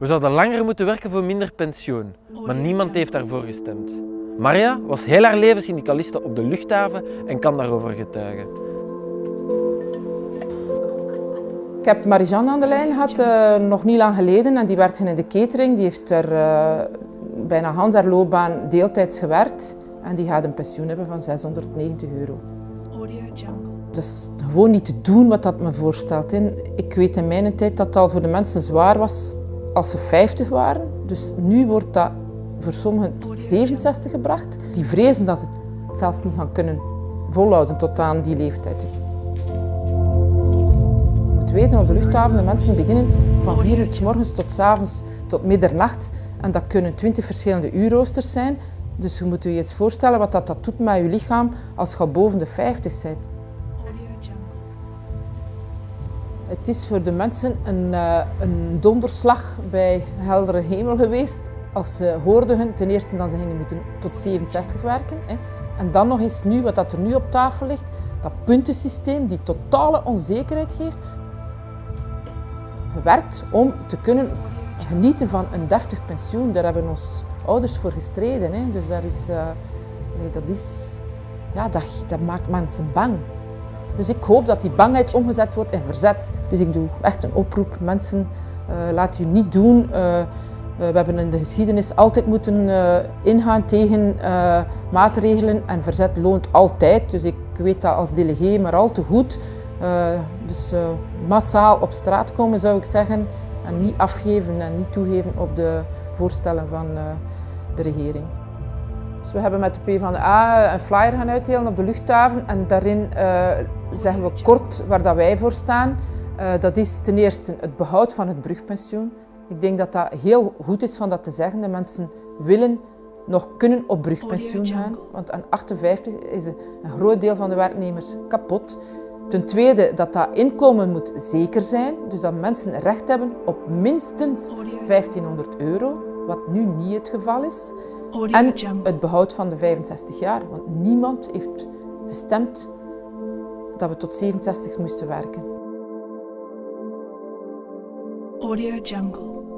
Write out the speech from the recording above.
We zouden langer moeten werken voor minder pensioen, maar niemand heeft daarvoor gestemd. Maria was heel haar leven syndicaliste op de luchthaven en kan daarover getuigen. Ik heb Marijanne aan de lijn gehad, uh, nog niet lang geleden, en die werkt in de catering. Die heeft er uh, bijna Hans haar loopbaan deeltijds gewerkt en die gaat een pensioen hebben van 690 euro. Dus gewoon niet te doen wat dat me voorstelt. Ik weet in mijn tijd dat het al voor de mensen zwaar was als ze 50 waren. Dus nu wordt dat voor sommigen tot 67 gebracht. Die vrezen dat ze het zelfs niet gaan kunnen volhouden tot aan die leeftijd. Je moet weten, op de luchthaven de mensen beginnen van 4 uur s morgens tot s avonds tot middernacht. En dat kunnen 20 verschillende uurroosters zijn. Dus je moet je eens voorstellen wat dat, dat doet met je lichaam als je boven de 50 bent. Het is voor de mensen een, uh, een donderslag bij heldere hemel geweest als ze hoorden ten eerste dat ze gingen moeten tot 67 werken. Hè. En dan nog eens nu, wat dat er nu op tafel ligt, dat puntensysteem die totale onzekerheid geeft, gewerkt om te kunnen genieten van een deftig pensioen. Daar hebben onze ouders voor gestreden. Hè. Dus daar is, nee, dat, is, ja, dat, dat maakt mensen bang. Dus ik hoop dat die bangheid omgezet wordt in verzet. Dus ik doe echt een oproep. Mensen, uh, laat u niet doen. Uh, we hebben in de geschiedenis altijd moeten ingaan tegen maatregelen en verzet loont altijd. Dus ik weet dat als delegé maar al te goed. dus massaal op straat komen zou ik zeggen en niet afgeven en niet toegeven op de voorstellen van de regering. Dus we hebben met de PvdA een flyer gaan uitdelen op de luchthaven en daarin uh, zeggen we kort waar dat wij voor staan. Uh, dat is ten eerste het behoud van het brugpensioen. Ik denk dat dat heel goed is van dat te zeggen. De mensen willen nog kunnen op brugpensioen gaan, want aan 58 is een, een groot deel van de werknemers kapot. Ten tweede dat dat inkomen moet zeker zijn, dus dat mensen recht hebben op minstens 1500 euro, wat nu niet het geval is. En het behoud van de 65 jaar, want niemand heeft gestemd dat we tot 67 moesten werken. Audio Jungle.